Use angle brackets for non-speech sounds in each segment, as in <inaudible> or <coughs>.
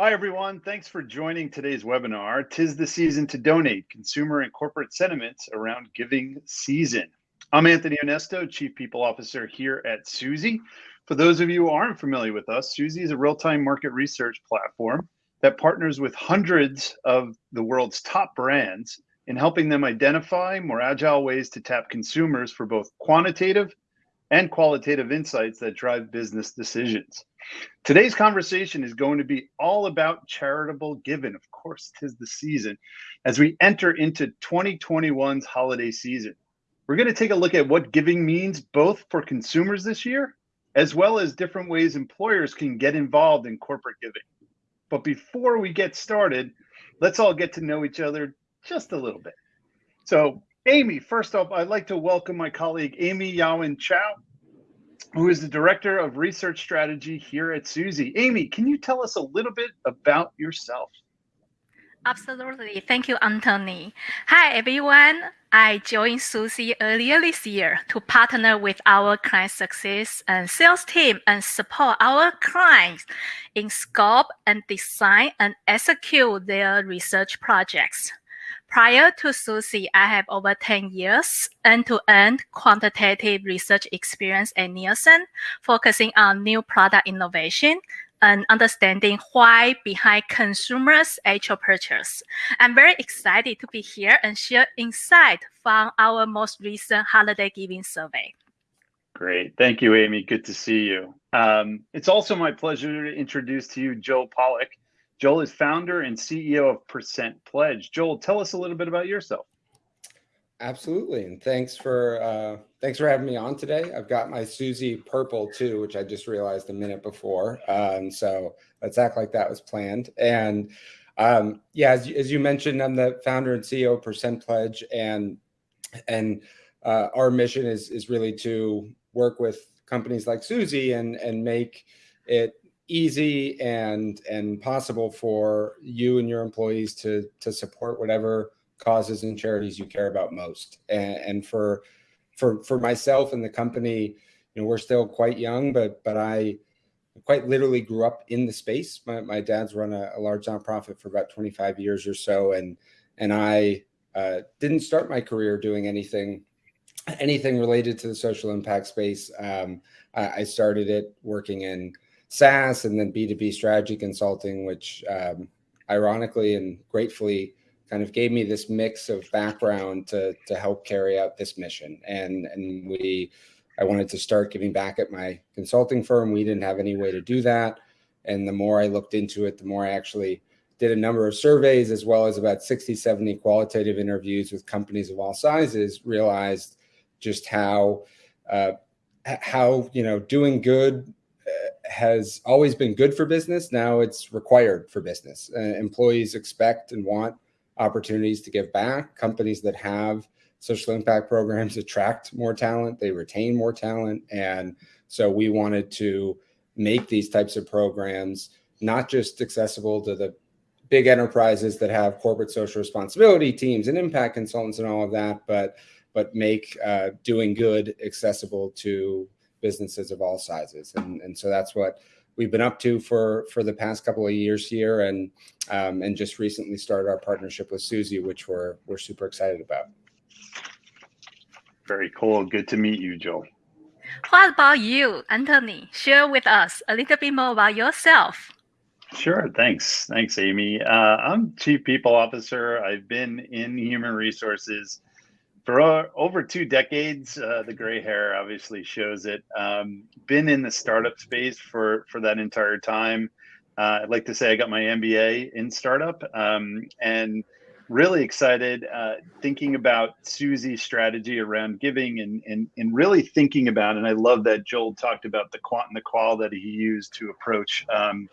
Hi, everyone. Thanks for joining today's webinar. Tis the season to donate consumer and corporate sentiments around giving season. I'm Anthony Onesto, Chief People Officer here at Suzy. For those of you who aren't familiar with us, Suzy is a real-time market research platform that partners with hundreds of the world's top brands in helping them identify more agile ways to tap consumers for both quantitative and qualitative insights that drive business decisions. Today's conversation is going to be all about charitable giving. Of course, tis the season as we enter into 2021's holiday season. We're going to take a look at what giving means both for consumers this year, as well as different ways employers can get involved in corporate giving. But before we get started, let's all get to know each other just a little bit. So, Amy, first off, I'd like to welcome my colleague Amy Yawen Chow, who is the Director of Research Strategy here at Suzy. Amy, can you tell us a little bit about yourself? Absolutely. Thank you, Anthony. Hi, everyone. I joined Suzy earlier this year to partner with our client success and sales team and support our clients in scope and design and execute their research projects. Prior to Suzy, I have over 10 years end-to-end quantitative research experience at Nielsen, focusing on new product innovation and understanding why behind consumers' actual purchase. I'm very excited to be here and share insight from our most recent holiday giving survey. Great. Thank you, Amy. Good to see you. Um, it's also my pleasure to introduce to you Joel Pollack. Joel is founder and CEO of Percent Pledge. Joel, tell us a little bit about yourself. Absolutely, and thanks for uh, thanks for having me on today. I've got my Suzy purple too, which I just realized a minute before, um, so let's act like that was planned. And um, yeah, as, as you mentioned, I'm the founder and CEO of Percent Pledge, and and uh, our mission is is really to work with companies like Suzy and and make it easy and and possible for you and your employees to to support whatever causes and charities you care about most. And, and for for for myself and the company, you know, we're still quite young, but but I quite literally grew up in the space. My, my dad's run a, a large nonprofit for about 25 years or so, and and I uh, didn't start my career doing anything anything related to the social impact space. Um, I, I, started it working in SaaS and then B2B strategy consulting, which um, ironically and gratefully kind of gave me this mix of background to to help carry out this mission. And and we, I wanted to start giving back at my consulting firm. We didn't have any way to do that. And the more I looked into it, the more I actually did a number of surveys as well as about 60, 70 qualitative interviews with companies of all sizes, realized just how, uh, how, you know, doing good has always been good for business. Now it's required for business. Uh, employees expect and want opportunities to give back. Companies that have social impact programs <laughs> attract more talent, they retain more talent. And so we wanted to make these types of programs not just accessible to the big enterprises that have corporate social responsibility teams and impact consultants and all of that, but but make uh, doing good accessible to businesses of all sizes. And, and so that's what we've been up to for for the past couple of years here, and um, and just recently started our partnership with Suzy, which we're we're super excited about. Very cool. Good to meet you, Joel. What about you, Anthony? Share with us a little bit more about yourself. Sure. Thanks. Thanks, Amy. Uh, I'm Chief People Officer. I've been in human resources for over two decades. Uh, the gray hair obviously shows it. Um, been in the startup space for for that entire time. Uh, I'd like to say I got my MBA in startup, um, and really excited uh, thinking about Suzy's strategy around giving and, and and really thinking about. And I love that Joel talked about the quant and the qual that he used to approach um,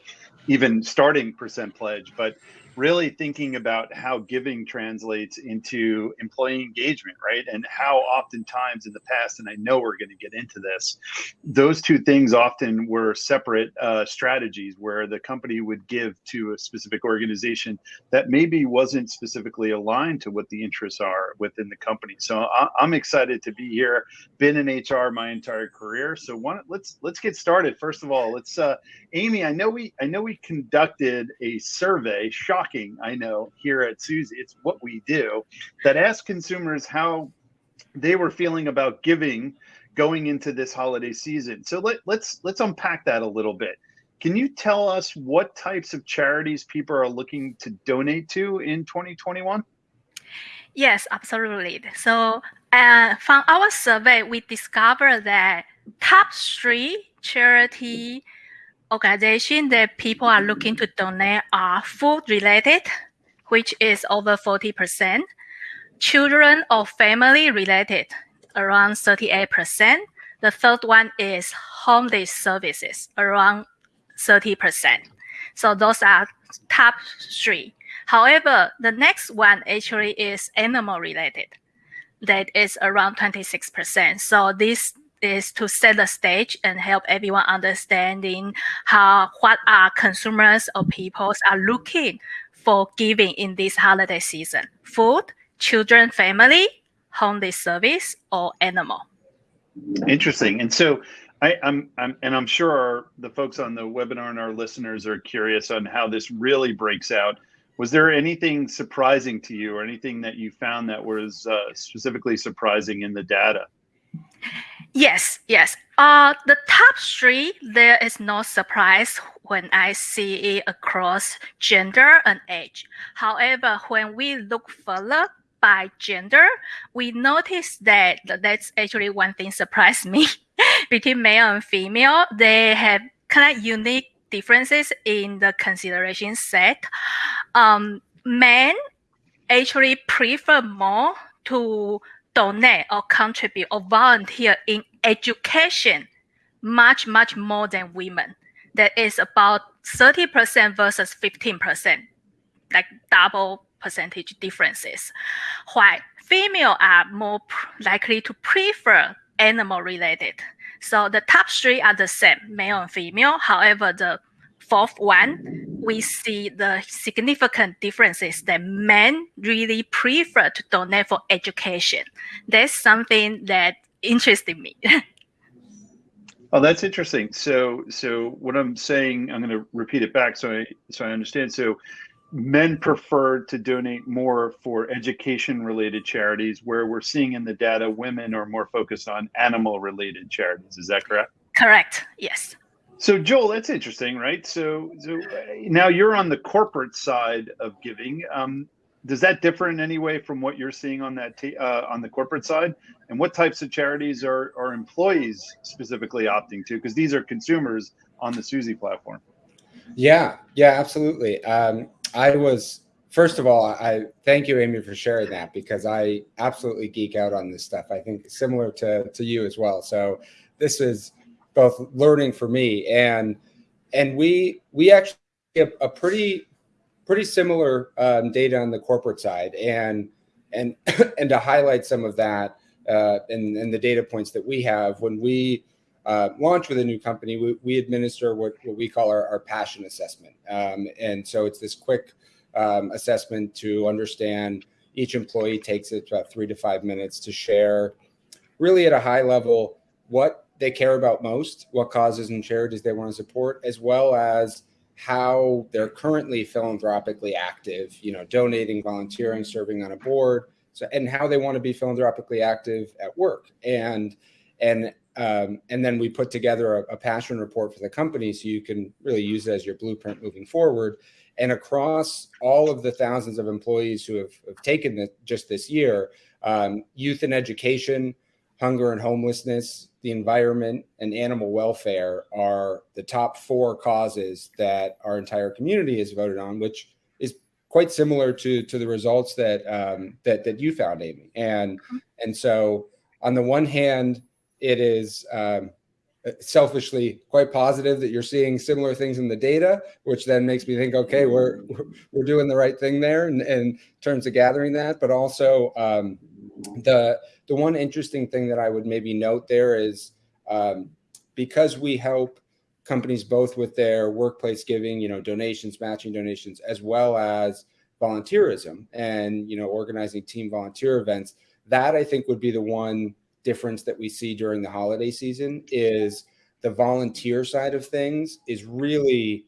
even starting percent pledge, but really thinking about how giving translates into employee engagement, right? And how oftentimes in the past, and I know we're going to get into this, those two things often were separate uh, strategies where the company would give to a specific organization that maybe wasn't specifically aligned to what the interests are within the company. So I, am excited to be here. Been in HR my entire career. So let's let's get started. First of all, let's uh, Amy. I know we I know we conducted a survey. Shock shocking, I know, here at Suzy. It's what we do that asked consumers how they were feeling about giving going into this holiday season. So let, let's let's unpack that a little bit. Can you tell us what types of charities people are looking to donate to in 2021? Yes, absolutely. So uh, from our survey, we discovered that top three charity organization that people are looking to donate are food related, which is over 40%, children or family related, around 38%. The third one is homeless services, around 30%. So those are top three. However, the next one actually is animal related. That is around 26%. So this is to set the stage and help everyone understanding how what are consumers or peoples are looking for giving in this holiday season. Food, children, family, homeless service, or animal. Interesting. And so I, am I'm, I'm, and I'm sure our, the folks on the webinar and our listeners are curious on how this really breaks out. Was there anything surprising to you or anything that you found that was uh, specifically surprising in the data? Yes, yes. Uh, the top three, there is no surprise when I see it across gender and age. However, when we look further by gender, we notice that that's actually one thing surprised me <laughs> between male and female. They have kind of unique differences in the consideration set. Um, men actually prefer more to donate or contribute or volunteer in education much, much more than women. That is about 30% versus 15%, like double percentage differences. While female are more likely to prefer animal related. So the top three are the same, male and female. However, the fourth one, we see the significant differences that men really prefer to donate for education. That's something that interested me. <laughs> oh, that's interesting. So, so what I'm saying, I'm going to repeat it back so I so I understand. So, men prefer to donate more for education related charities, where we're seeing in the data women are more focused on animal related charities. Is that correct? Correct. Yes. So Joel, that's interesting, right? So, so now you're on the corporate side of giving. Um, does that differ in any way from what you're seeing on that uh, on the corporate side? And what types of charities are are employees specifically opting to? Because these are consumers on the Suzy platform. Yeah, yeah, absolutely. Um, I was first of all, I thank you, Amy, for sharing that because I absolutely geek out on this stuff. I think similar to to you as well. So this is both learning for me and and we we actually have a pretty pretty similar um, data on the corporate side and and <coughs> and to highlight some of that uh, and, and the data points that we have when we uh, launch with a new company, we, we administer what, what we call our, our passion assessment. Um, and so it's this quick um, assessment to understand each employee takes it about three to five minutes to share really at a high level what they care about most, what causes and charities they want to support, as well as how they're currently philanthropically active, you know, donating, volunteering, serving on a board, so and how they want to be philanthropically active at work. And and um, and then we put together a, a, passion report for the company so you can really use it as your blueprint moving forward. And across all of the thousands of employees who have, have taken this just this year, um, youth and education, hunger and homelessness, the environment, and animal welfare are the top four causes that our entire community has voted on, which is quite similar to to the results that um, that that you found, Amy. And mm-hmm. and so on the one hand, it is um, selfishly quite positive that you're seeing similar things in the data, which then makes me think, okay, we're we're doing the right thing there in, in terms of gathering that. But also um, the the one interesting thing that I would maybe note there is um, because we help companies both with their workplace giving, you know, donations, matching donations, as well as volunteerism and you know organizing team volunteer events. That I think would be the one difference that we see during the holiday season is the volunteer side of things is really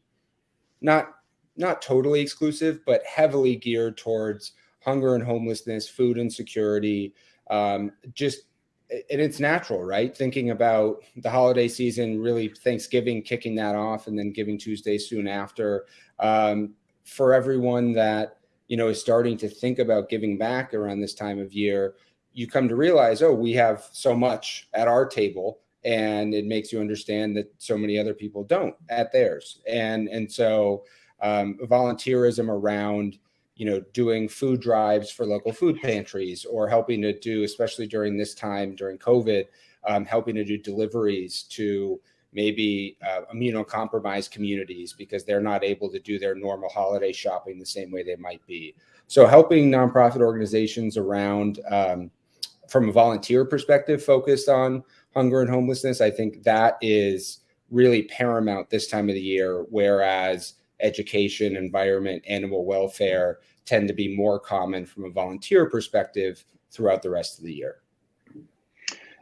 not not totally exclusive, but heavily geared towards hunger and homelessness, food insecurity, um, just and it's natural, right? Thinking about the holiday season, really Thanksgiving kicking that off, and then Giving Tuesday soon after. Um, for everyone that you know is starting to think about giving back around this time of year, you come to realize, oh, we have so much at our table and it makes you understand that so many other people don't at theirs. And, and so um, volunteerism around, you know, doing food drives for local food pantries or helping to do, especially during this time, during COVID, um, helping to do deliveries to maybe uh, immunocompromised communities because they're not able to do their normal holiday shopping the same way they might be. So helping nonprofit organizations around um, from a volunteer perspective focused on hunger and homelessness, I think that is really paramount this time of the year, whereas education, environment, animal welfare tend to be more common from a volunteer perspective throughout the rest of the year.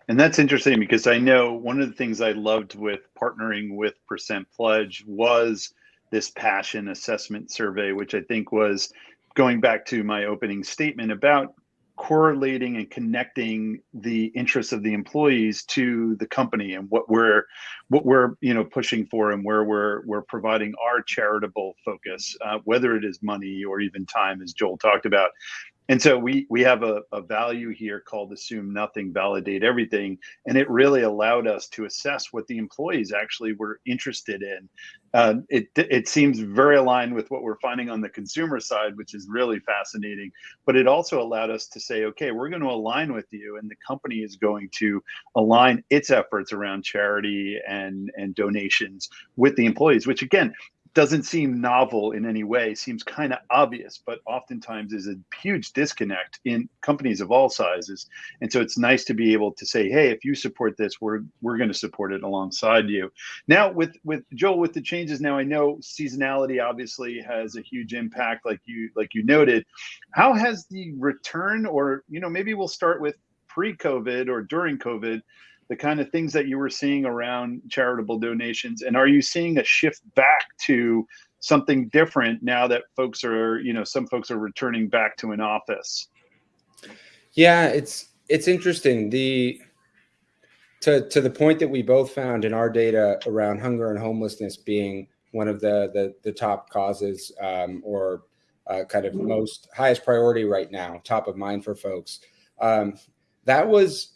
And that's interesting because I know one of the things I loved with partnering with Percent Pledge was this passion assessment survey, which I think was going back to my opening statement about correlating and connecting the interests of the employees to the company and what we're what we're you know pushing for and where we're we're providing our charitable focus uh, whether it is money or even time as joel talked about and so we we have a, a value here called assume nothing validate everything. And it really allowed us to assess what the employees actually were interested in. Uh, it it seems very aligned with what we're finding on the consumer side which is really fascinating. But it also allowed us to say okay we're going to align with you and the company is going to align its efforts around charity and and donations with the employees which again doesn't seem novel in any way, seems kind of obvious, but oftentimes is a huge disconnect in companies of all sizes. And so it's nice to be able to say, hey, if you support this, we're we're going to support it alongside you. Now with with Joel, with the changes now, I know seasonality obviously has a huge impact, like you like you noted. How has the return, or you know, maybe we'll start with pre-COVID or during COVID the kind of things that you were seeing around charitable donations? And are you seeing a shift back to something different now that folks are you know some folks are returning back to an office? Yeah it's it's interesting. The to to the point that we both found in our data around hunger and homelessness being one of the the, the top causes um, or uh, kind of most highest priority right now top of mind for folks um, that was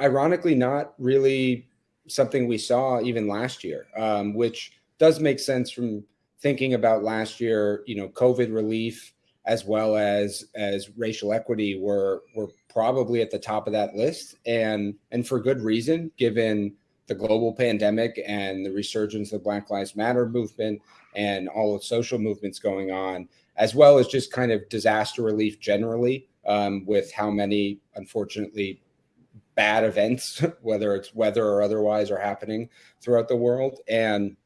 ironically not really something we saw even last year, um, which does make sense from thinking about last year. You know, COVID relief as well as as racial equity were were probably at the top of that list, and and for good reason, given the global pandemic and the resurgence of the Black Lives Matter movement and all of social movements going on, as well as just kind of disaster relief generally, um, with how many, unfortunately, bad events, <laughs> whether it's weather or otherwise, are happening throughout the world. And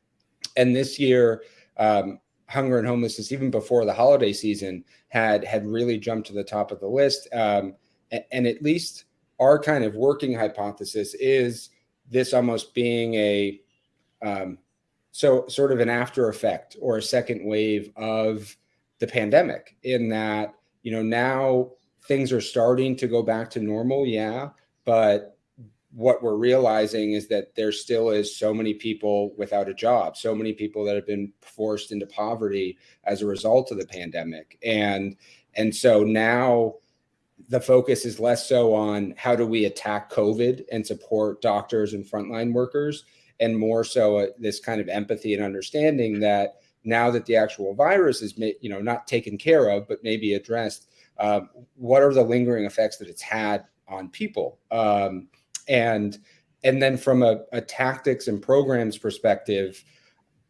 and this year, um, hunger and homelessness, even before the holiday season, had had really jumped to the top of the list. Um, and, and, at least our kind of working hypothesis is this almost being a um, so sort of an after effect or a second wave of the pandemic in that you know now things are starting to go back to normal yeah but what we're realizing is that there still is so many people without a job, so many people that have been forced into poverty as a result of the pandemic. And and so now the focus is less so on how do we attack COVID and support doctors and frontline workers, and more so uh, this kind of empathy and understanding that now that the actual virus is, you know, not taken care of, but maybe addressed, uh, what are the lingering effects that it's had on people. Um, and and then from a, a tactics and programs perspective,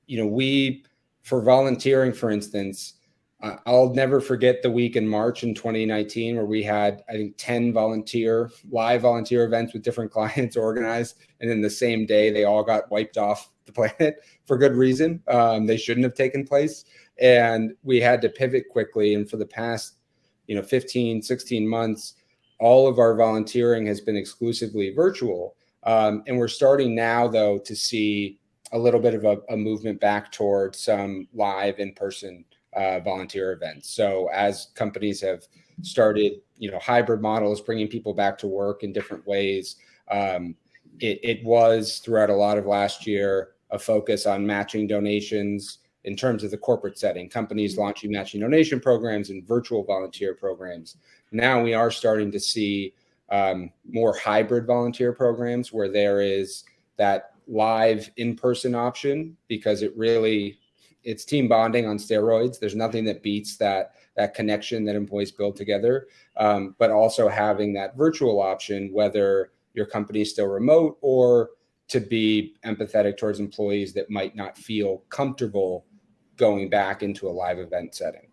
you know, we for volunteering, for instance, uh, I'll never forget the week in March in 2019 where we had, I think, 10 volunteer, live volunteer events with different <laughs> clients organized. And then the same day, they all got wiped off the planet <laughs> for good reason. Um, they shouldn't have taken place. And we had to pivot quickly. And for the past, you know, 15, 16 months, all of our volunteering has been exclusively virtual. Um, and we're starting now, though, to see a little bit of a, a movement back towards some live in person uh, volunteer events. So as companies have started, you know, hybrid models, bringing people back to work in different ways, um, it, it was throughout a lot of last year a focus on matching donations in terms of the corporate setting, companies mm-hmm. launching matching donation programs and virtual volunteer programs. Now we are starting to see um, more hybrid volunteer programs where there is that live in-person option because it really it's team bonding on steroids. There's nothing that beats that that connection that employees build together. Um, but also having that virtual option, whether your company is still remote or to be empathetic towards employees that might not feel comfortable going back into a live event setting.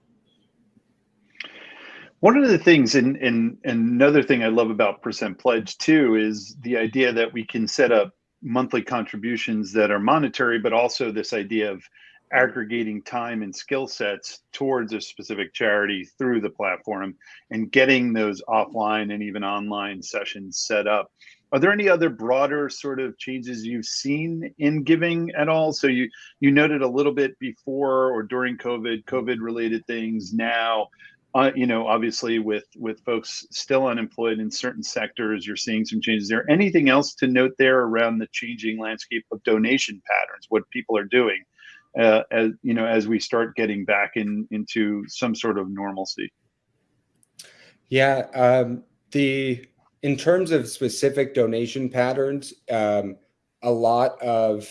One of the things, and, and, another thing I love about Percent Pledge too, is the idea that we can set up monthly contributions that are monetary, but also this idea of aggregating time and skill sets towards a specific charity through the platform and getting those offline and even online sessions set up. Are there any other broader sort of changes you've seen in giving at all? So you you noted a little bit before or during COVID, COVID related things. Now, uh, you know, obviously with with folks still unemployed in certain sectors, you're seeing some changes there. Anything else to note there around the changing landscape of donation patterns, what people are doing? uh, as you know as we start getting back in into some sort of normalcy yeah um, the in terms of specific donation patterns um, a lot of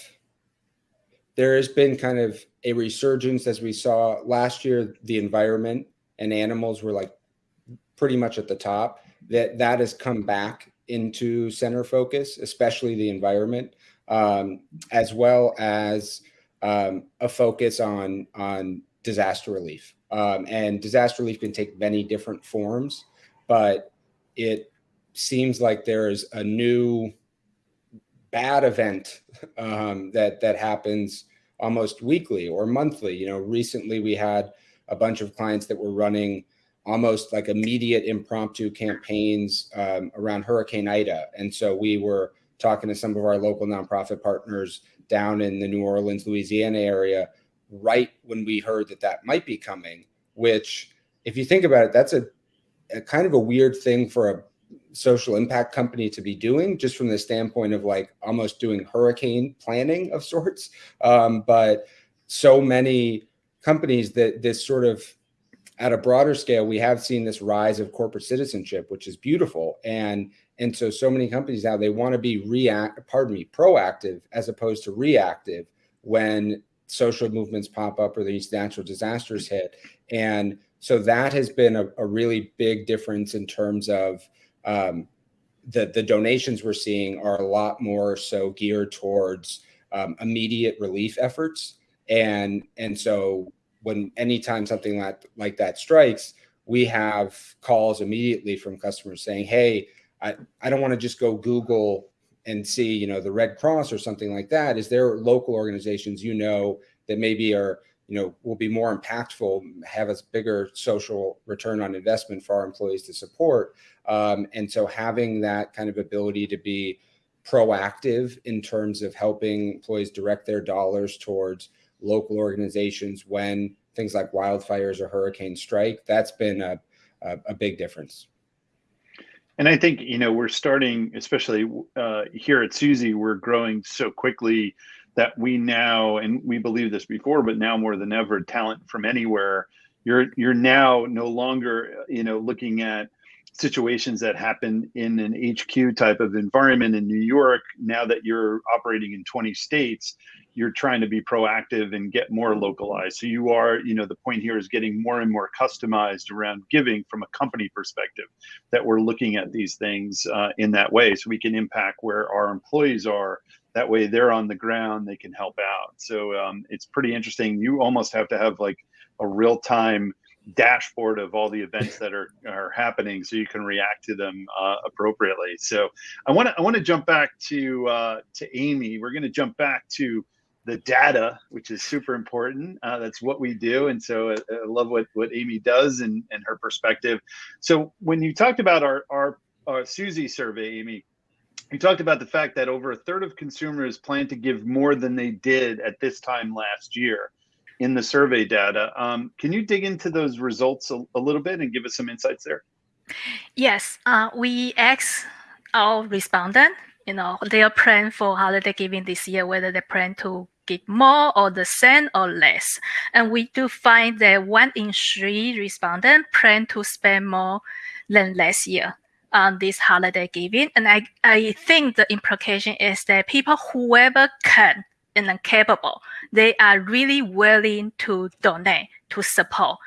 there has been kind of a resurgence as we saw last year the environment and animals were like pretty much at the top that that has come back into center focus especially the environment um, as well as um, a focus on on disaster relief. Um, and disaster relief can take many different forms, but it seems like there is a new bad event um, that that happens almost weekly or monthly. You know, recently we had a bunch of clients that were running almost like immediate impromptu campaigns um, around Hurricane Ida, and so we were talking to some of our local nonprofit partners down in the New Orleans, Louisiana area, right when we heard that that might be coming, which, if you think about it, that's a, a kind of a weird thing for a social impact company to be doing, just from the standpoint of like almost doing hurricane planning of sorts. Um, but so many companies that this sort of at a broader scale, we have seen this rise of corporate citizenship, which is beautiful. And and so, so many companies now they want to be react, pardon me, proactive as opposed to reactive when social movements pop up or these natural disasters hit. And so that has been a, a really big difference in terms of um, the the donations we're seeing are a lot more so geared towards um, immediate relief efforts. And and so when anytime something like like that strikes, we have calls immediately from customers saying, "Hey." I, I don't want to just go Google and see, you know, the Red Cross or something like that. Is there local organizations you know that maybe are, you know, will be more impactful, have a bigger social return on investment for our employees to support? Um, and so having that kind of ability to be proactive in terms of helping employees direct their dollars towards local organizations when things like wildfires or hurricanes strike, that's been a, a, a big difference. And I think you know we're starting, especially uh, here at Suzy, we're growing so quickly that we now, and we believe this before, but now more than ever, talent from anywhere. You're you're now no longer you know looking at situations that happen in an HQ type of environment in New York. Now that you're operating in 20 states, you're trying to be proactive and get more localized. So you are, you know, the point here is getting more and more customized around giving from a company perspective. That we're looking at these things uh, in that way, so we can impact where our employees are. That way, they're on the ground, they can help out. So um, it's pretty interesting. You almost have to have like a real time dashboard of all the events that are are happening so you can react to them uh, appropriately so i want to i want to jump back to uh, to amy we're going to jump back to the data which is super important uh, that's what we do and so I, uh, I, love what what amy does and and her perspective so when you talked about our our, our suzy survey amy you talked about the fact that over a third of consumers plan to give more than they did at this time last year in the survey data. Um, can you dig into those results a, a, little bit and give us some insights there? Yes, uh, we asked our respondent, you know, their plan for holiday giving this year, whether they plan to give more or the same or less. And we do find that one in three respondents plan to spend more than last year on this holiday giving. And I, I think the implication is that people, whoever can and capable, they are really willing to donate to support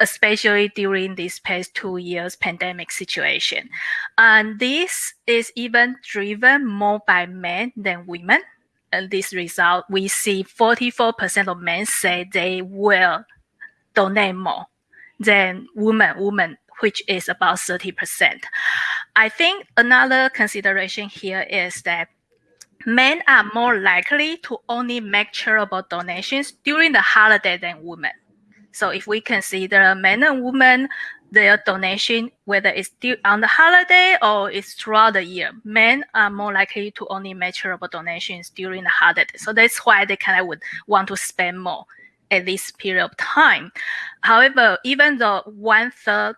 especially during this past two years pandemic situation. And this is even driven more by men than women. And this result, we see 44% of men say they will donate more than women, women, which is about 30%. I think another consideration here is that men are more likely to only make charitable donations during the holiday than women. So if we consider men and women, their donation, whether it's on the holiday or it's throughout the year, men are more likely to only make charitable donations during the holiday. So that's why they kind of would want to spend more at this period of time. However, even though one third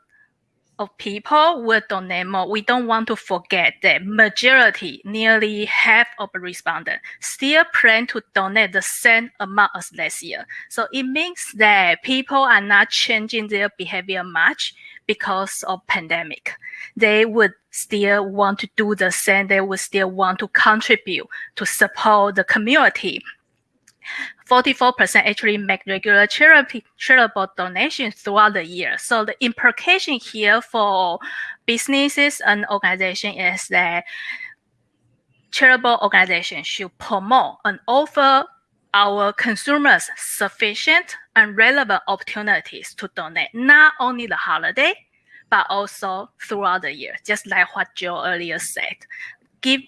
of people will donate more, we don't want to forget that majority, nearly half of respondents, still plan to donate the same amount as last year. So it means that people are not changing their behavior much because of pandemic. They would still want to do the same. They would still want to contribute to support the community 44% actually make regular charity, charitable donations throughout the year. So the implication here for businesses and organizations is that charitable organizations should promote and offer our consumers sufficient and relevant opportunities to donate, not only the holiday, but also throughout the year, just like what Joe earlier said. Give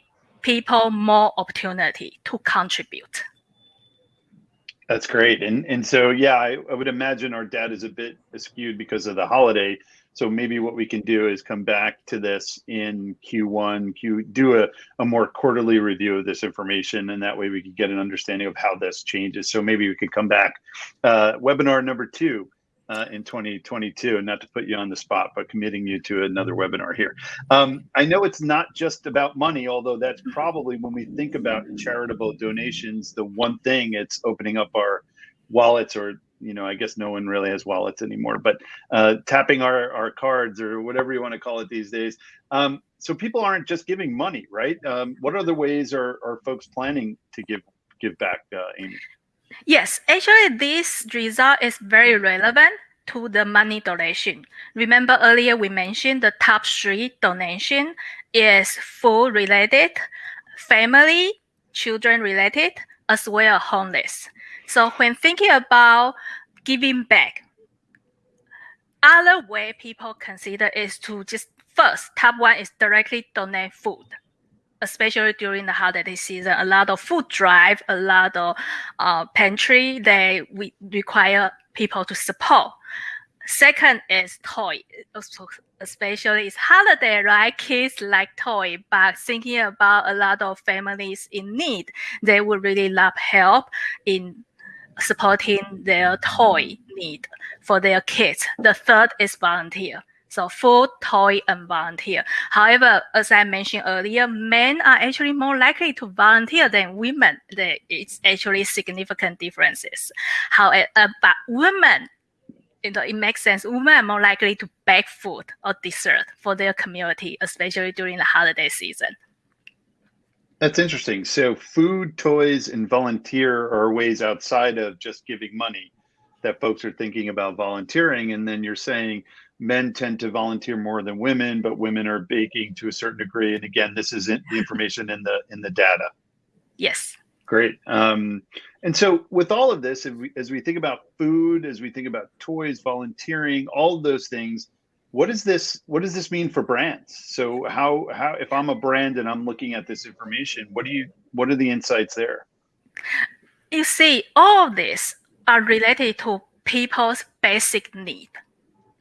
people more opportunity to contribute. That's great. And and so yeah, I, I, would imagine our data is a bit skewed because of the holiday. So maybe what we can do is come back to this in Q1, Q do a, a more quarterly review of this information, and that way we could get an understanding of how this changes. So maybe we could come back. Uh, webinar number two uh, in 2022 and not to put you on the spot but committing you to another webinar here. Um, i know it's not just about money although that's probably when we think about charitable donations the one thing it's opening up our wallets or you know i guess no one really has wallets anymore but uh, tapping our, our cards or whatever you want to call it these days. Um, so people aren't just giving money right? Um, what other ways are, are folks planning to give give back uh, amy Yes, actually, this result is very relevant to the money donation. Remember earlier we mentioned the top three donation is food related, family, children related, as well as homeless. So when thinking about giving back, other way people consider is to just first top one is directly donate food especially during the holiday season, a lot of food drive, a lot of uh, pantry they we require people to support. Second is toy, especially it's holiday, right? Kids like toy, but thinking about a lot of families in need, they would really love help in supporting their toy need for their kids. The third is volunteer so full toy and volunteer. However, as I mentioned earlier, men are actually more likely to volunteer than women. There is actually significant differences. However, but women, you know, it makes sense. Women are more likely to bake food or dessert for their community, especially during the holiday season. That's interesting. So, food, toys, and volunteer are ways outside of just giving money that folks are thinking about volunteering. And then you're saying men tend to volunteer more than women, but women are baking to a certain degree. And again, this is the information in the in the data. Yes. Great. Um, and so, with all of this, as we, as we think about food, as we think about toys, volunteering, all of those things, what does this what does this mean for brands so how how if i'm a brand and i'm looking at this information what do you what are the insights there you see all of this are related to people's basic need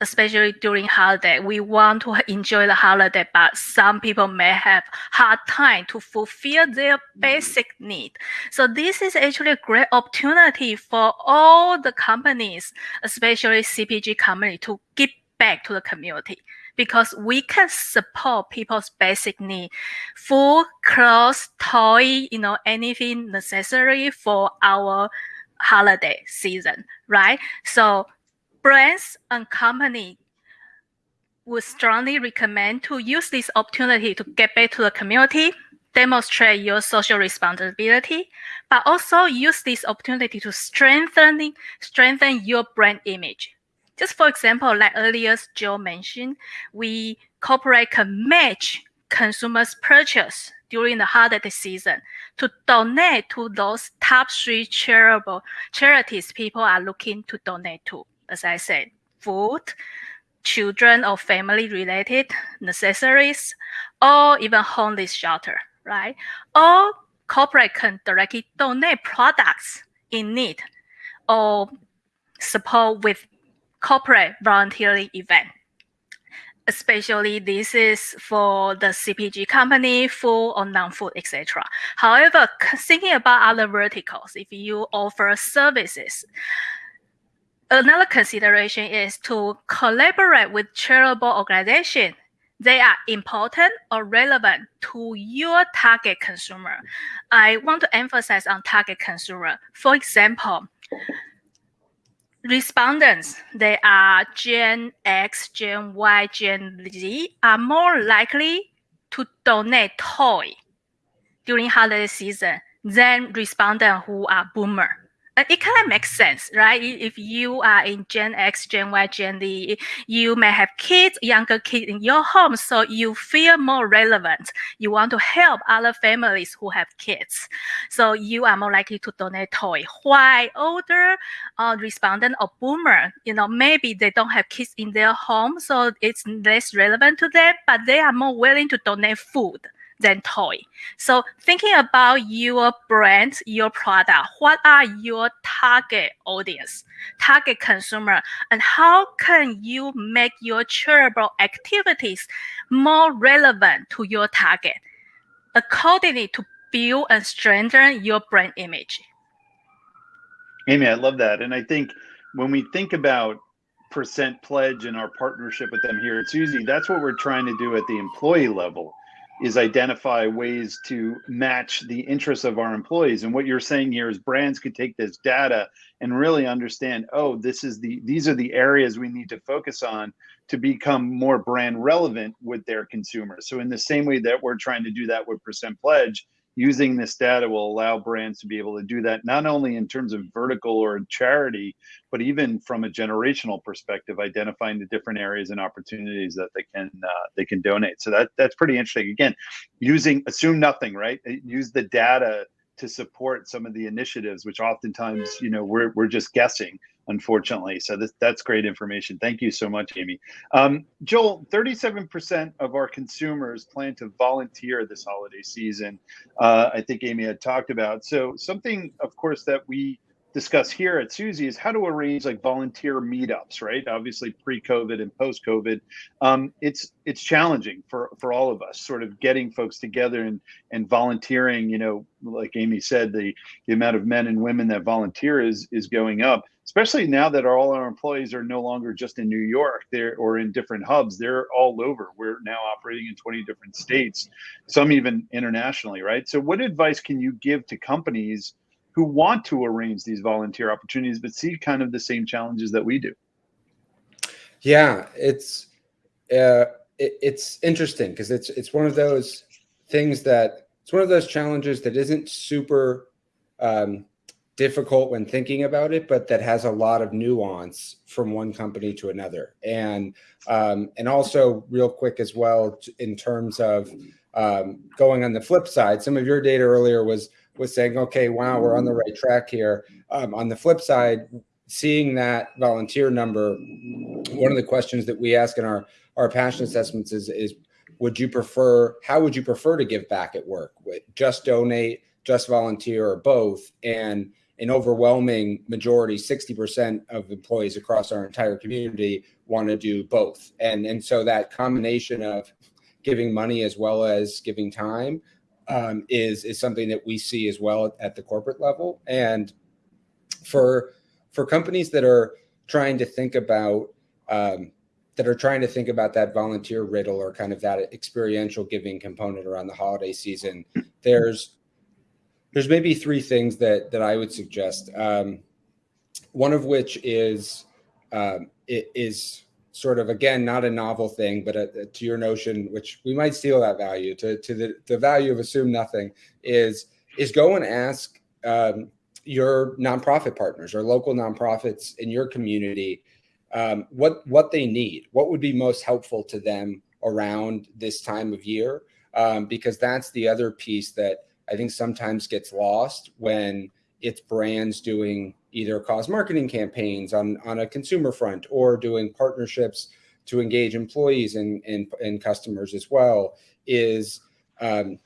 especially during holiday we want to enjoy the holiday but some people may have hard time to fulfill their basic need. So this is actually a great opportunity for all the companies especially cpg company to give back to the community because we can support people's basic need. Food clothes toy you know anything necessary for our holiday season right? So brands and company would strongly recommend to use this opportunity to get back to the community demonstrate your social responsibility but also use this opportunity to strengthen strengthen your brand image just for example, like earlier Joe mentioned, we corporate can match consumers' purchase during the holiday season to donate to those top three charitable charities people are looking to donate to. As I said, food, children or family related necessities, or even homeless shelter, right? Or corporate can directly donate products in need or support with corporate volunteering event. Especially this is for the CPG company, food or non-food, etc. However, thinking about other verticals, if you offer services, another consideration is to collaborate with charitable organizations they are important or relevant to your target consumer. I want to emphasize on target consumer. For example, respondents, they are Gen X, Gen Y, Gen Z, are more likely to donate toy during holiday season than respondents who are boomer it kind of makes sense, right? If you are in Gen X, Gen Y, Gen Z, you may have kids, younger kids in your home, so you feel more relevant. You want to help other families who have kids, so you are more likely to donate toy. Why older uh, respondent or boomer, you know, maybe they don't have kids in their home, so it's less relevant to them, but they are more willing to donate food than toy. So thinking about your brand, your product, what are your target audience, target consumer, and how can you make your charitable activities more relevant to your target accordingly to build and strengthen your brand image. Amy, I love that. And I think when we think about percent pledge and our partnership with them here at Suzy, that's what we're trying to do at the employee level is identify ways to match the interests of our employees. And what you're saying here is brands could take this data and really understand oh this is the these are the areas we need to focus on to become more brand relevant with their consumers. So in the same way that we're trying to do that with percent pledge using this data will allow brands to be able to do that not only in terms of vertical or charity but even from a generational perspective identifying the different areas and opportunities that they can uh, they can donate. So that that's pretty interesting. Again using assume nothing right? Use the data to support some of the initiatives which oftentimes you know we're, we're just guessing unfortunately. So this, that's great information. Thank you so much, Amy. Um, Joel, 37% of our consumers plan to volunteer this holiday season. Uh, I think Amy had talked about. So something, of course, that we discuss here at Suzy is how to arrange like volunteer meetups, right? Obviously, pre-COVID and post-COVID, um, it's it's challenging for for all of us, sort of getting folks together and and volunteering. You know, like Amy said, the the amount of men and women that volunteer is is going up, especially now that all our employees are no longer just in New York, they're or in different hubs. They're all over. We're now operating in 20 different states, some even internationally, right? So, what advice can you give to companies? Who want to arrange these volunteer opportunities but see kind of the same challenges that we do yeah it's uh, it, it's interesting because it's it's one of those things that it's one of those challenges that isn't super um, difficult when thinking about it, but that has a lot of nuance from one company to another. And um, and also real quick as well in terms of um, going on the flip side, some of your data earlier was was saying, okay, wow, we're on the right track here. Um, on the flip side, seeing that volunteer number, one of the questions that we ask in our our passion assessments is is would you prefer how would you prefer to give back at work? Just donate, just volunteer, or both? And an overwhelming majority, 60% of employees across our entire community want to do both. And, and so that combination of giving money as well as giving time um, is, is something that we see as well at the corporate level. And for, for companies that are trying to think about um, that are trying to think about that volunteer riddle or kind of that experiential giving component around the holiday season, there's there's maybe three things that that I would suggest. Um, one of which is um, it is sort of again not a novel thing, but a, a, to your notion, which we might steal that value to to the the value of assume nothing is is go and ask um, your nonprofit partners or local nonprofits in your community um, what what they need, what would be most helpful to them around this time of year, um, because that's the other piece that I think sometimes gets lost when it's brands doing either cause marketing campaigns on, on a consumer front or doing partnerships to engage employees and, and, and customers as well is um,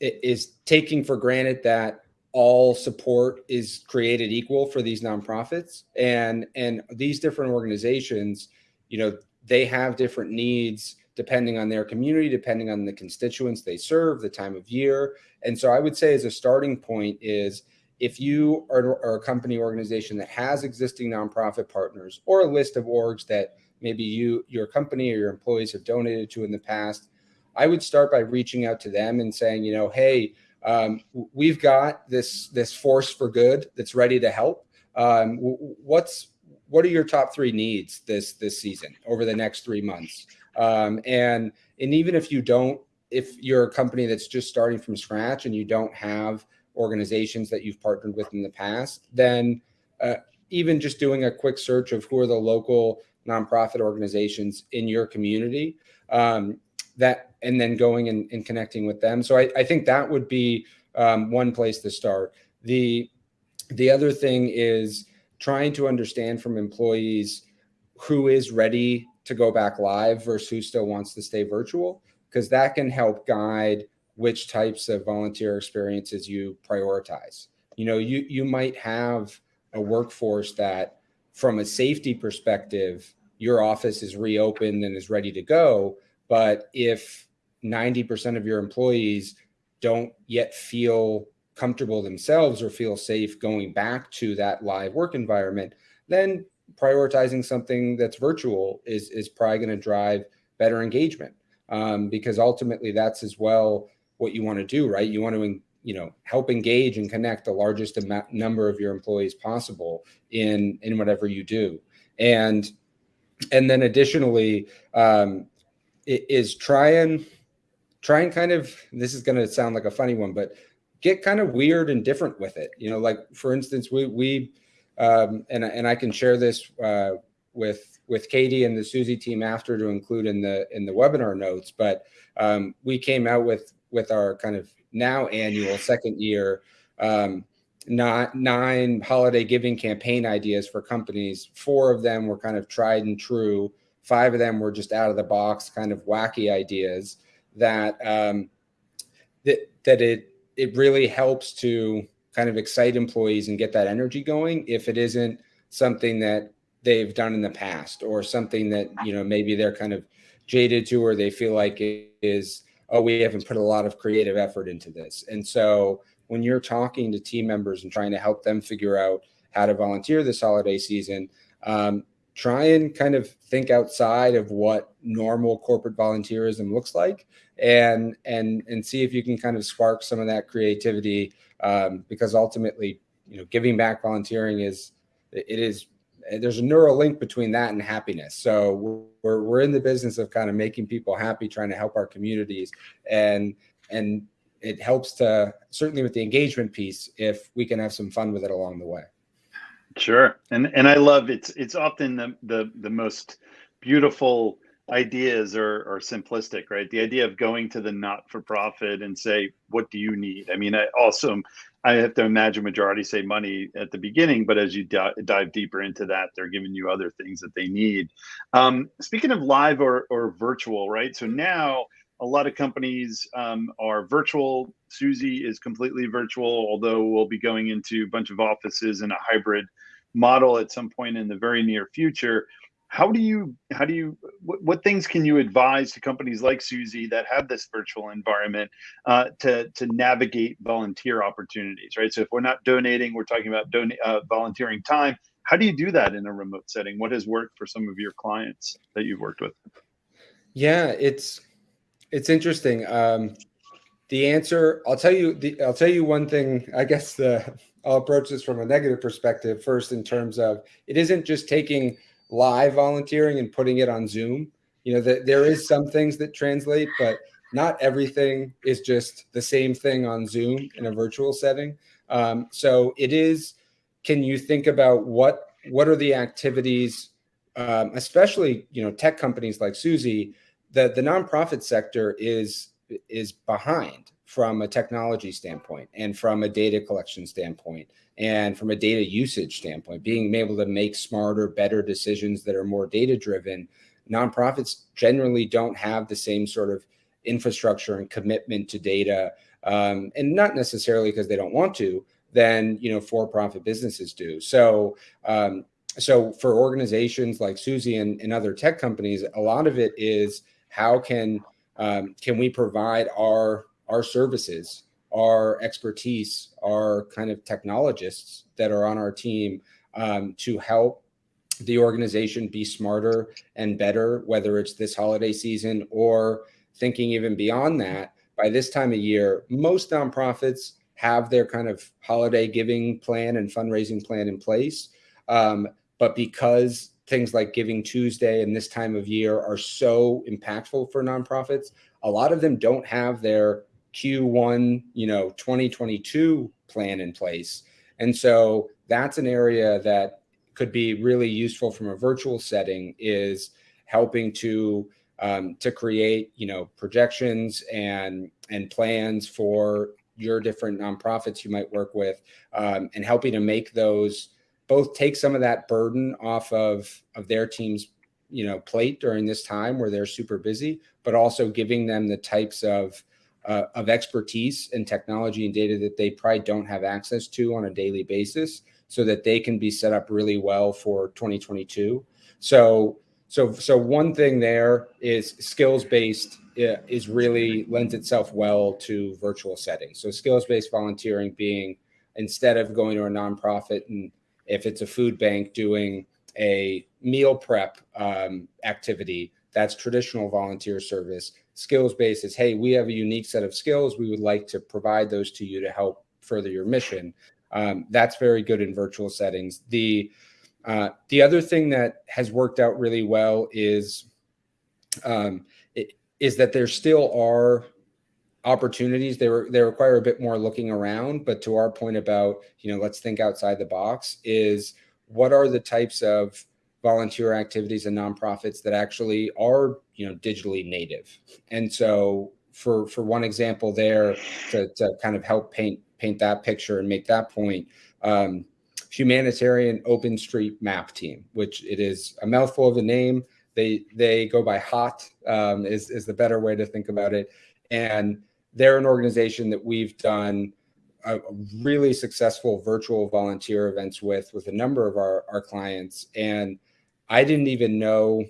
is taking for granted that all support is created equal for these nonprofits and and these different organizations you know they have different needs depending on their community, depending on the constituents they serve, the time of year. And so I would say as a starting point is if you are, are, a company organization that has existing nonprofit partners or a list of orgs that maybe you, your company or your employees have donated to in the past, I would start by reaching out to them and saying, you know, hey, um, we've got this this force for good that's ready to help. Um, what's what are your top three needs this this season over the next three months? Um, and and even if you don't, if you're a company that's just starting from scratch and you don't have organizations that you've partnered with in the past, then uh, even just doing a quick search of who are the local nonprofit organizations in your community um, that and then going and, and, connecting with them. So I, I think that would be um, one place to start. The the other thing is trying to understand from employees who is ready to go back live versus who still wants to stay virtual, because that can help guide which types of volunteer experiences you prioritize. You know, you you might have a workforce that from a safety perspective, your office is reopened and is ready to go. But if 90% of your employees don't yet feel comfortable themselves or feel safe going back to that live work environment, then prioritizing something that's virtual is is probably going to drive better engagement um, because ultimately that's as well what you want to do, right? You want to you know help engage and connect the largest amount, number of your employees possible in in whatever you do, and and then additionally um, is try and try and kind of this is going to sound like a funny one, but get kind of weird and different with it. You know, like for instance, we we um, and and I can share this uh, with with Katie and the Suzy team after to include in the in the webinar notes. But um, we came out with with our kind of now annual second year um, not nine holiday giving campaign ideas for companies. Four of them were kind of tried and true. Five of them were just out of the box, kind of wacky ideas that um, that that it it really helps to kind of excite employees and get that energy going if it isn't something that they've done in the past or something that you know maybe they're kind of jaded to or they feel like it is oh we haven't put a lot of creative effort into this. And so when you're talking to team members and trying to help them figure out how to volunteer this holiday season um, try and kind of think outside of what normal corporate volunteerism looks like and and and see if you can kind of spark some of that creativity um, because ultimately, you know, giving back volunteering is it is Eh, there's a neural link between that and happiness. So we're we're in the business of kind of making people happy, trying to help our communities, and and it helps to certainly with the engagement piece if we can have some fun with it along the way. Sure, and and I love it's it's often the the the most beautiful ideas are, are simplistic, right? The idea of going to the not for profit and say, what do you need? I mean, I also, I have to imagine majority say money at the beginning, but as you dive deeper into that, they're giving you other things that they need. Um, speaking of live or, or virtual, right? So now a lot of companies um, are virtual. Suzy is completely virtual, although we'll be going into a bunch of offices in a hybrid model at some point in the very near future how do you how do you what, what, things can you advise to companies like Suzy that have this virtual environment uh, to to navigate volunteer opportunities right? So if we're not donating we're talking about donate uh, volunteering time how do you do that in a remote setting? What has worked for some of your clients that you've worked with? Yeah it's it's interesting. Um, the answer i'll tell you the i'll tell you one thing i guess the i'll approach this from a negative perspective first in terms of it isn't just taking live volunteering and putting it on Zoom. You know, that there is some things that translate, but not everything is just the same thing on Zoom in a virtual setting. Um, so it is. Can you think about what what are the activities, um, especially you know tech companies like Suzy, that the nonprofit sector is is behind from a technology standpoint and from a data collection standpoint and from a data usage standpoint, being able to make smarter, better decisions that are more data driven. Nonprofits generally don't have the same sort of infrastructure and commitment to data, um, and not necessarily because they don't want to, than you know for-profit businesses do. So, um, so for organizations like Suzy and, and other tech companies, a lot of it is how can um, can we provide our our services our expertise, our kind of technologists that are on our team um, to help the organization be smarter and better, whether it's this holiday season or thinking even beyond that. By this time of year, most nonprofits have their kind of holiday giving plan and fundraising plan in place. Um, but because things like Giving Tuesday and this time of year are so impactful for nonprofits, a lot of them don't have their Q1, you know, 2022 plan in place. And so that's an area that could be really useful from a virtual setting is helping to um, to create, you know, projections and and plans for your different nonprofits you might work with um, and helping to make those both take some of that burden off of of their team's you know plate during this time where they're super busy but also giving them the types of uh, of expertise and technology and data that they probably don't have access to on a daily basis so that they can be set up really well for 2022 so so so one thing there is skills based uh, is really lends itself well to virtual settings. So skills based volunteering being instead of going to a nonprofit and if it's a food bank doing a meal prep um, activity that's traditional volunteer service skills based is hey we have a unique set of skills. We would like to provide those to you to help further your mission. Um, that's very good in virtual settings. The uh, the other thing that has worked out really well is um, it, is that there still are opportunities. They were they require a bit more looking around but to our point about you know let's think outside the box is what are the types of volunteer activities and nonprofits that actually are you know digitally native. And so for for one example there to, to kind of help paint paint that picture and make that point um, humanitarian open street map team which it is a mouthful of a name. They they go by hot um, is, is the better way to think about it. And they're an organization that we've done a really successful virtual volunteer events with with a number of our, our clients. And I didn't even know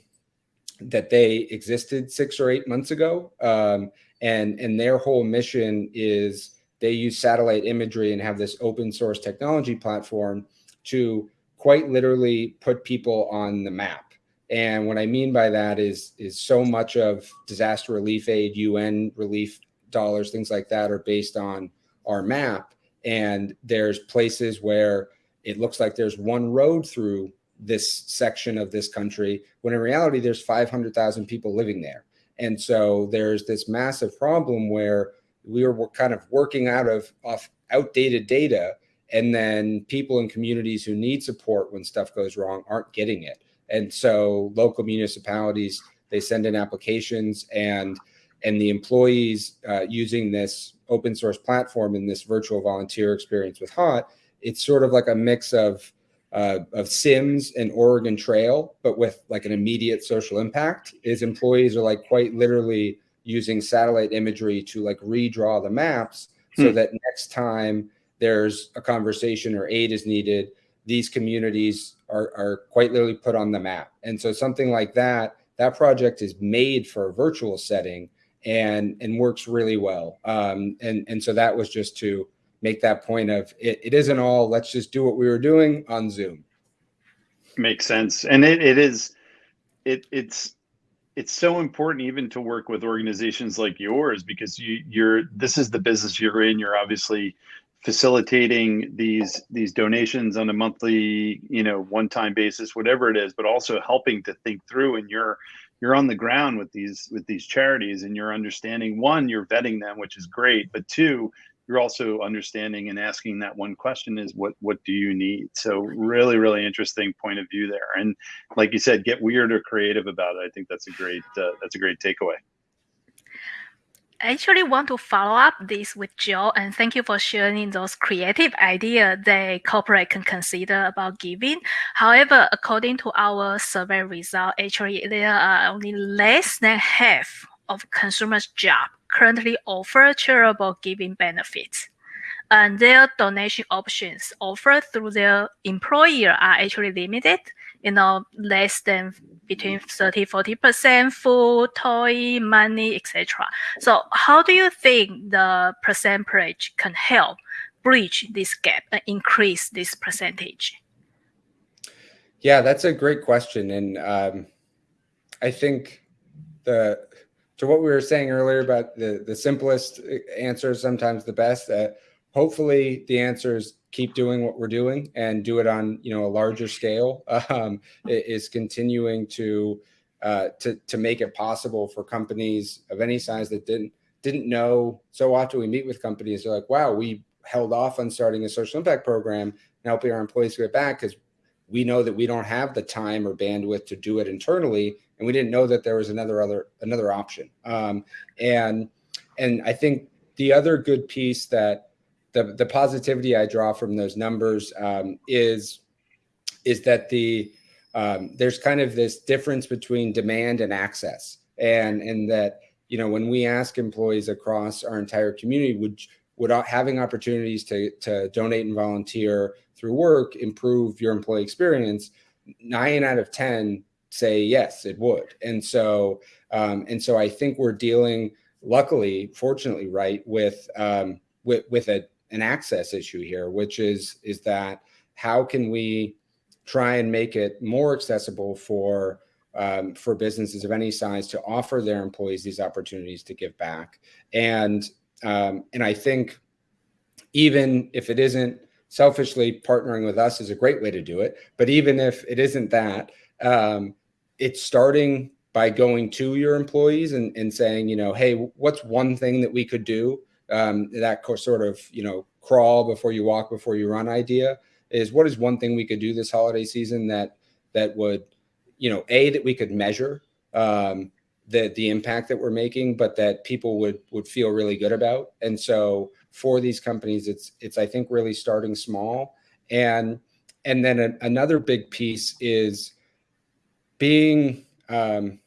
that they existed six or eight months ago. Um, and, and their whole mission is they use satellite imagery and have this open source technology platform to quite literally put people on the map. And what I mean by that is, is so much of disaster relief aid, UN relief dollars, things like that are based on our map. And there's places where it looks like there's one road through this section of this country when in reality there's 500,000 people living there. And so there's this massive problem where we were kind of working out of off outdated data and then people in communities who need support when stuff goes wrong aren't getting it and so local municipalities they send in applications and and the employees uh, using this open source platform in this virtual volunteer experience with hot it's sort of like a mix of uh, of sims and oregon trail but with like an immediate social impact is employees are like quite literally using satellite imagery to like redraw the maps so hmm. that next time there's a conversation or aid is needed, these communities are, are quite literally put on the map. And so something like that, that project is made for a virtual setting and and works really well. Um, and and so that was just to make that point of it, it isn't all let's just do what we were doing on Zoom. Makes sense, and it, it is it it's it's so important even to work with organizations like yours because you you're this is the business you're in you're obviously facilitating these these donations on a monthly you know one time basis whatever it is but also helping to think through and you're you're on the ground with these with these charities and you're understanding one you're vetting them which is great but two you're also understanding and asking that one question is what what do you need? So really really interesting point of view there. And like you said get weird or creative about it. I think that's a great uh, that's a great takeaway. I actually want to follow up this with Joe and thank you for sharing those creative ideas that corporate can consider about giving. However, according to our survey result, actually there are only less than half of consumers' job currently offer charitable giving benefits. And their donation options offered through their employer are actually limited, you know, less than between 30, 40% food, toy, money, etc. So how do you think the percentage can help bridge this gap and increase this percentage? Yeah, that's a great question. And um, I think the to what we were saying earlier about the the simplest answer is sometimes the best. Uh, hopefully, the answer is keep doing what we're doing and do it on you know a larger scale. <laughs> Um, is continuing to uh, to to make it possible for companies of any size that didn't didn't know. So often we meet with companies, they're like, "Wow, we held off on starting a social impact program and helping our employees get back because we know that we don't have the time or bandwidth to do it internally and we didn't know that there was another other another option. Um, and and I think the other good piece that the the positivity I draw from those numbers um, is is that the um, there's kind of this difference between demand and access, and and that you know when we ask employees across our entire community, would would having opportunities to to donate and volunteer through work improve your employee experience? Nine out of ten say yes, it would. And so, um, and so I think we're dealing, luckily, fortunately, right, with um, with with a an access issue here, which is is that how can we try and make it more accessible for um, for businesses of any size to offer their employees these opportunities to give back, and um, and I think even if it isn't selfishly partnering with us is a great way to do it, but even if it isn't that, um, it's starting by going to your employees and, and saying, you know, hey, what's one thing that we could do? Um, that sort of, you know, crawl before you walk, before you run idea is what is one thing we could do this holiday season that that would, you know, a that we could measure um, the the impact that we're making, but that people would would feel really good about. And so for these companies, it's it's I think really starting small, and and then a, another big piece is being um,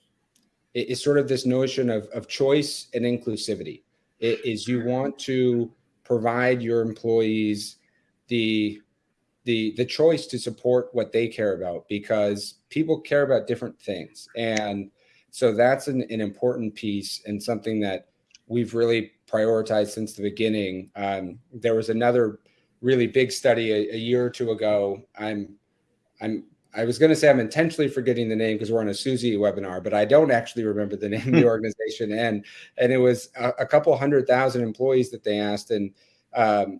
is sort of this notion of, of choice and inclusivity. It is you want to provide your employees the the the choice to support what they care about because people care about different things and so that's an, an important piece and something that we've really prioritized since the beginning. Um, there was another really big study a, a year or two ago. I'm i'm I was going to say I'm intentionally forgetting the name because we're on a Suzy webinar, but I don't actually remember the name of the <laughs> organization. And and it was a, a, couple hundred thousand employees that they asked, and um,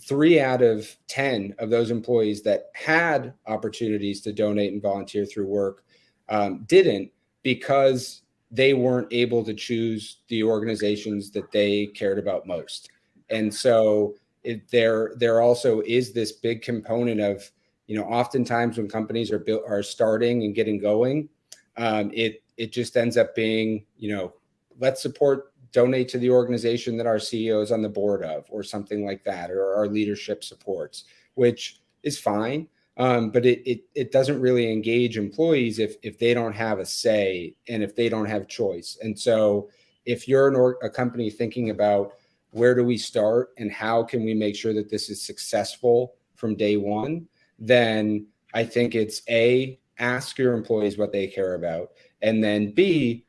three out of ten of those employees that had opportunities to donate and volunteer through work um, didn't because they weren't able to choose the organizations that they cared about most. And so it, there, there also is this big component of, you know, oftentimes when companies are built, are starting and getting going, um, it, it just ends up being, you know, let's support, donate to the organization that our CEO is on the board of, or something like that, or our leadership supports, which is fine. Um, but it, it it doesn't really engage employees if if they don't have a say and if they don't have choice. And so, if you're or, a company thinking about where do we start and how can we make sure that this is successful from day one, then I think it's a ask your employees what they care about, and then b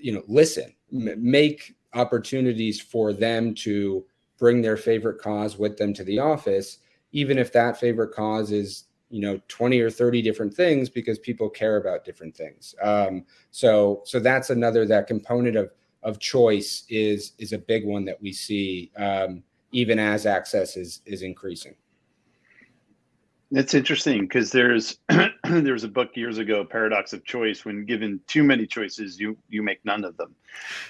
you know listen, make opportunities for them to bring their favorite cause with them to the office, even if that favorite cause is you know 20 or 30 different things because people care about different things. Um, so so that's another that component of of choice is is a big one that we see um, even as access is is increasing. That's interesting because there's <clears throat> there's a book years ago paradox of choice when given too many choices you you make none of them.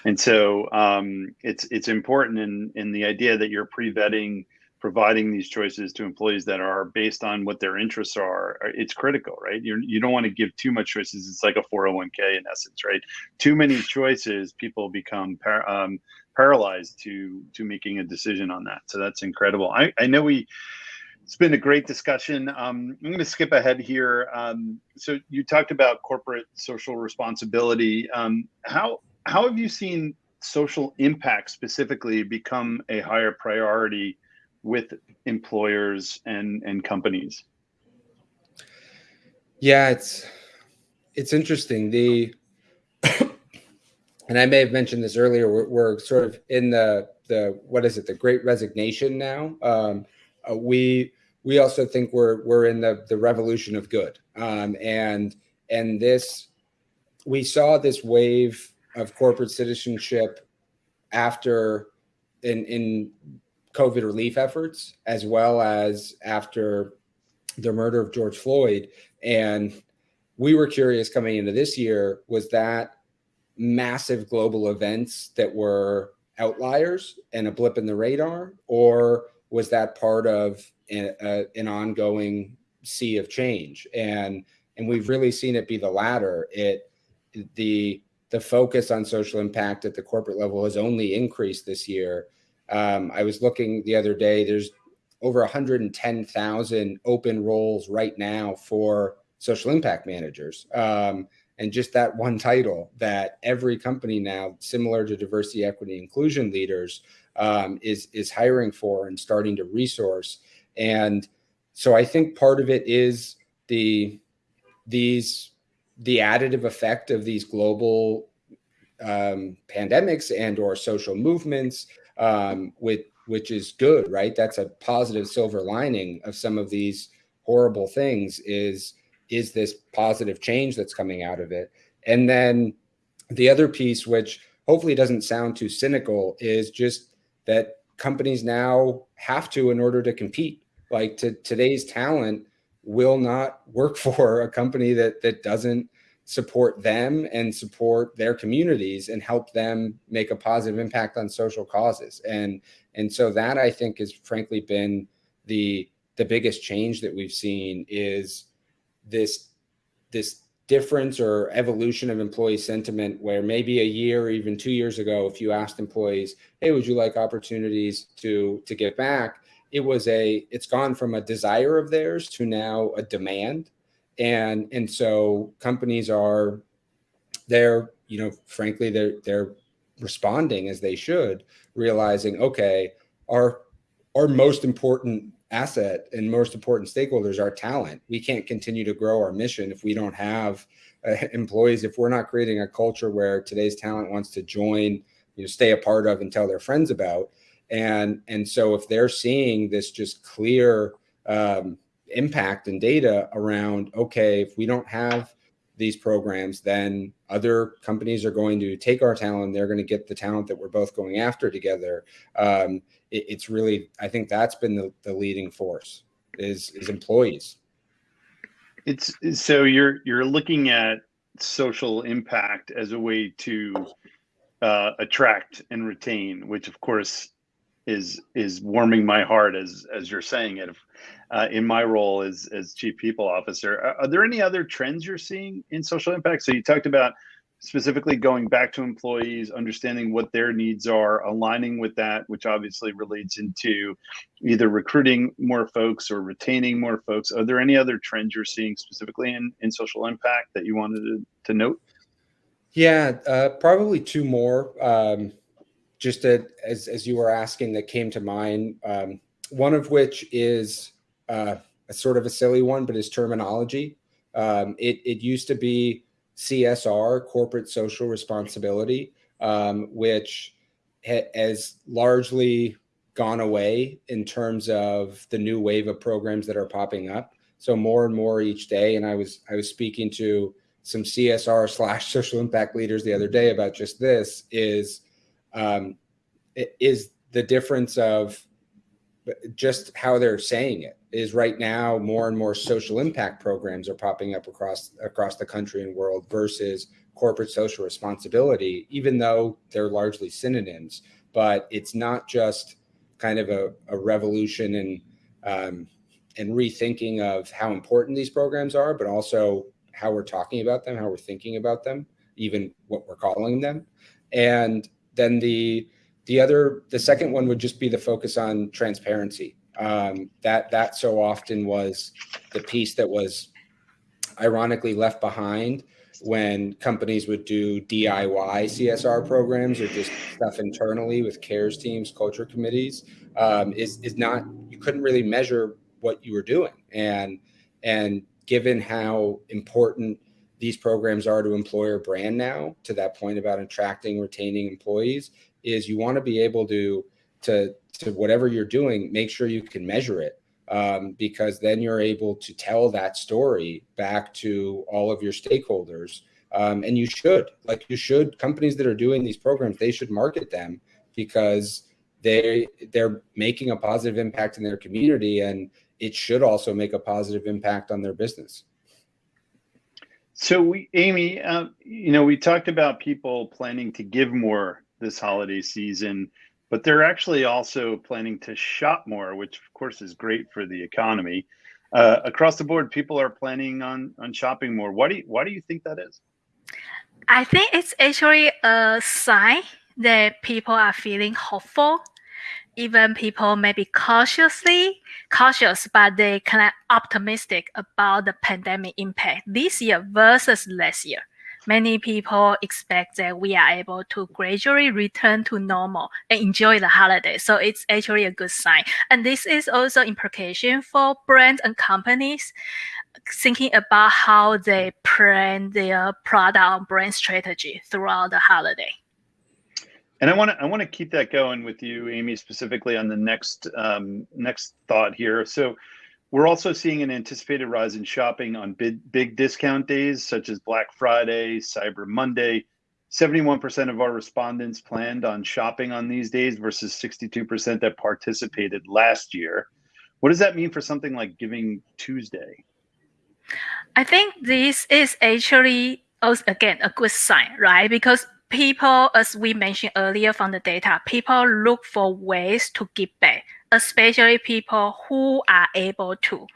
And so um, it's it's important in in the idea that you're pre-vetting providing these choices to employees that are based on what their interests are it's critical right? You're, you don't want to give too much choices it's like a 401k in essence right? Too many choices people become par- um, paralyzed to to making a decision on that so that's incredible. I, I know we it's been a great discussion um, i'm going to skip ahead here um, so you talked about corporate social responsibility um, how how have you seen social impact specifically become a higher priority with employers and and companies? Yeah it's it's interesting. The <coughs> and i may have mentioned this earlier we're, we're, sort of in the the what is it the great resignation now. Um, uh, we we also think we're we're in the the revolution of good. Um, and and this we saw this wave of corporate citizenship after in in COVID relief efforts, as well as after the murder of George Floyd. And we were curious coming into this year was that massive global events that were outliers and a blip in the radar, or was that part of a, a, an ongoing sea of change? And and we've really seen it be the latter. It the the focus on social impact at the corporate level has only increased this year um, I was looking the other day, there's over 110,000 open roles right now for social impact managers. Um, and just that one title that every company now, similar to diversity, equity, inclusion leaders, um, is is hiring for and starting to resource. And so I think part of it is the these the additive effect of these global um, pandemics and or social movements um, with which is good, right? That's a positive silver lining of some of these horrible things is is this positive change that's coming out of it. And then the other piece, which hopefully doesn't sound too cynical, is just that companies now have to in order to compete. Like to today's talent will not work <laughs> for a company that that doesn't support them and support their communities and help them make a positive impact on social causes. And and so that i think has frankly been the the biggest change that we've seen is this this difference or evolution of employee sentiment where maybe a year or even two years ago if you asked employees hey would you like opportunities to to give back? it was a it's gone from a desire of theirs to now a demand and and so companies are they're you know frankly they're they're responding as they should realizing okay our our most important asset and most important stakeholders are talent. We can't continue to grow our mission if we don't have uh, <laughs> employees. If we're not creating a culture where today's talent wants to join you know stay a part of and tell their friends about and and so if they're seeing this just clear um, impact and data around okay if we don't have these programs then other companies are going to take our talent they're going to get the talent that we're both going after together. Um, it, it's really i think that's been the, the leading force is is employees. It's so you're you're looking at social impact as a way to uh, attract and retain, which of course is is warming my heart as as you're saying it. Uh, in my role as as chief people officer, are, are there any other trends you're seeing in social impact? So you talked about specifically going back to employees, understanding what their needs are, aligning with that, which obviously relates into either recruiting more folks or retaining more folks. Are there any other trends you're seeing specifically in, in social impact that you wanted to, to note? Yeah, uh, probably two more. Um, just to, as, as you were asking that came to mind, um, one of which is uh, a sort of a silly one, but is terminology. Um, it, it used to be CSR, corporate social responsibility, um, which ha has largely gone away in terms of the new wave of programs that are popping up. So more and more each day. And I was I was speaking to some CSR slash social impact leaders the other day about just this is um, is the difference of just how they're saying it is right now more and more social impact programs are popping up across across the country and world versus corporate social responsibility, even though they're largely synonyms. But it's not just kind of a, a revolution and um, and rethinking of how important these programs are, but also how we're talking about them, how we're thinking about them, even what we're calling them. And then the the other, the second one would just be the focus on transparency. Um, that that so often was the piece that was ironically left behind when companies would do DIY CSR programs or just stuff internally with cares teams, culture committees, um, is is not you couldn't really measure what you were doing, and and given how important these programs are to employer brand now, to that point about attracting, retaining employees, is you want to be able to to to whatever you're doing, make sure you can measure it um, because then you're able to tell that story back to all of your stakeholders. Um, and you should, like you should, companies that are doing these programs, they should market them because they they're making a positive impact in their community, and it should also make a positive impact on their business. So we, Amy, uh, you know, we talked about people planning to give more this holiday season but they're actually also planning to shop more, which of course is great for the economy. Uh, across the board, people are planning on on shopping more. Why do you, why do you think that is? I think it's actually a sign that people are feeling hopeful. Even people may be cautiously cautious, but they kind of optimistic about the pandemic impact this year versus last year many people expect that we are able to gradually return to normal and enjoy the holiday. So it's actually a good sign. And this is also implication for brands and companies thinking about how they plan their product and brand strategy throughout the holiday. And I want to I want to keep that going with you, Amy, specifically on the next um, next thought here. So we're also seeing an anticipated rise in shopping on big, big discount days such as Black Friday, Cyber Monday. 71% of our respondents planned on shopping on these days versus 62% that participated last year. What does that mean for something like Giving Tuesday? I think this is actually, also again, a good sign, right? Because people, as we mentioned earlier from the data, people look for ways to give back especially people who are able to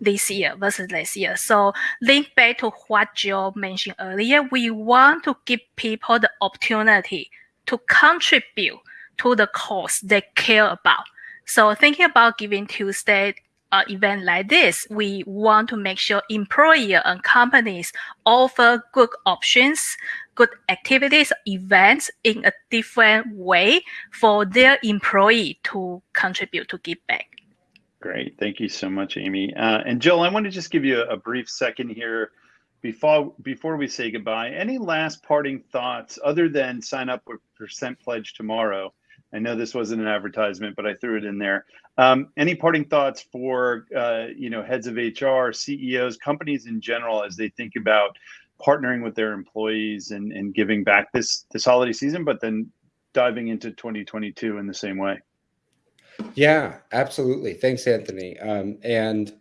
this year versus last year. So link back to what Joe mentioned earlier, we want to give people the opportunity to contribute to the cause they care about. So thinking about Giving Tuesday uh, event like this, we want to make sure employer and companies offer good options good activities, events in a different way for their employee to contribute to give back. Great. Thank you so much, Amy. Uh, and Jill, I want to just give you a, a brief second here before before we say goodbye. Any last parting thoughts other than sign up with Percent Pledge tomorrow? I know this wasn't an advertisement, but I threw it in there. Um, any parting thoughts for uh, you know heads of HR, CEOs, companies in general as they think about partnering with their employees and, and giving back this this holiday season, but then diving into 2022 in the same way. Yeah, absolutely. Thanks, Anthony. Um, and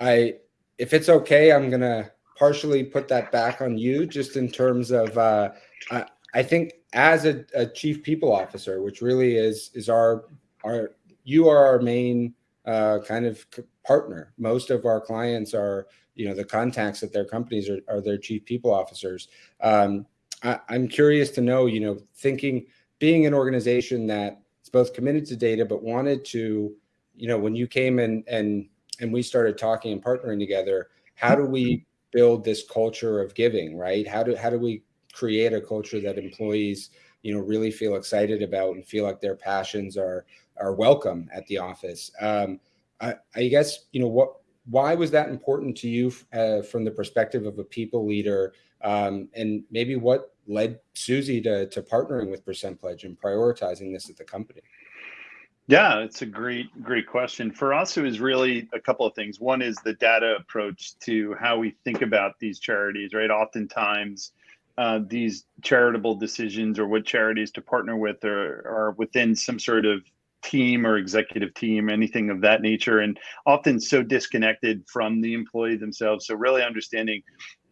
I, if it's okay, I'm gonna partially put that back on you, just in terms of uh, I, I think as a, a, chief people officer, which really is is our our you are our main uh, kind of partner. Most of our clients are you know the contacts at their companies are, are their chief people officers. Um, I, I'm curious to know, you know, thinking being an organization that is both committed to data but wanted to, you know, when you came and and and we started talking and partnering together, how do we build this culture of giving, right? How do how do we create a culture that employees, you know, really feel excited about and feel like their passions are are welcome at the office? Um, I, I guess you know what why was that important to you uh, from the perspective of a people leader um, and maybe what led Suzy to, to partnering with Percent Pledge and prioritizing this at the company? Yeah, it's a great, great question. For us, it was really a couple of things. One is the data approach to how we think about these charities, right? Oftentimes, uh, these charitable decisions or what charities to partner with are, are within some sort of team or executive team, anything of that nature, and often so disconnected from the employee themselves. So, really understanding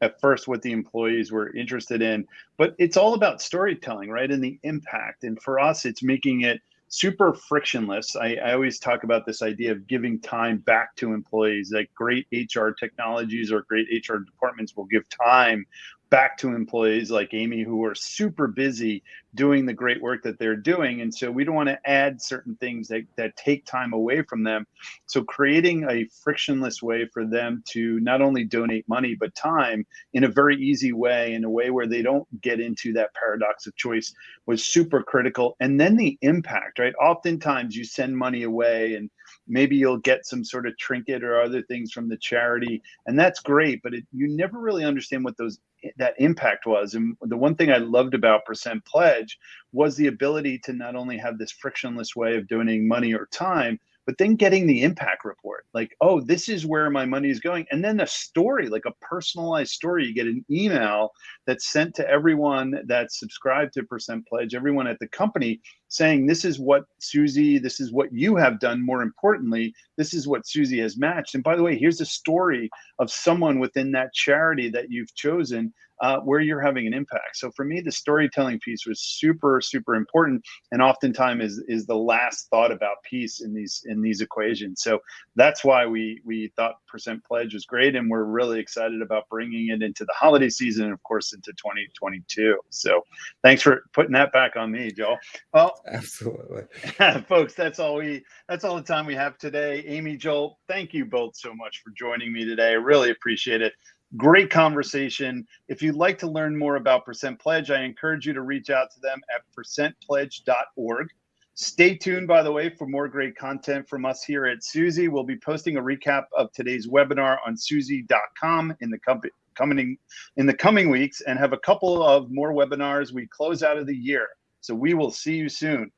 at first what the employees were interested in, but it's all about storytelling, right? And the impact. And for us, it's making it super frictionless. I, I, always talk about this idea of giving time back to employees. Like great HR technologies or great HR departments will give time back to employees like Amy who are super busy doing the great work that they're doing. And so we don't want to add certain things that, that take time away from them. So creating a frictionless way for them to not only donate money, but time in a very easy way, in a way where they don't get into that paradox of choice was super critical. And then the impact, right? Oftentimes you send money away and maybe you'll get some sort of trinket or other things from the charity and that's great but it, you never really understand what those that impact was. And the one thing i loved about percent pledge was the ability to not only have this frictionless way of donating money or time but then getting the impact report. Like oh this is where my money is going. And then a story like a personalized story. You get an email that's sent to everyone that's subscribed to percent pledge everyone at the company saying this is what Suzy, this is what you have done more importantly this is what Suzy has matched and by the way here's a story of someone within that charity that you've chosen uh, where you're having an impact. So for me, the storytelling piece was super, super important, and oftentimes is is the last thought about peace in these in these equations. So that's why we we thought percent pledge was great, and we're really excited about bringing it into the holiday season, and of course into 2022. So thanks for putting that back on me, Joel. Well, <laughs> absolutely, <laughs> folks. That's all we that's all the time we have today. Amy, Joel, thank you both so much for joining me today. I really appreciate it. Great conversation. If you'd like to learn more about Percent Pledge, I encourage you to reach out to them at percentpledge.org. Stay tuned, by the way, for more great content from us here at Suzy. We'll be posting a recap of today's webinar on suzy.com in the company coming in the coming weeks and have a couple of more webinars we close out of the year. So we will see you soon.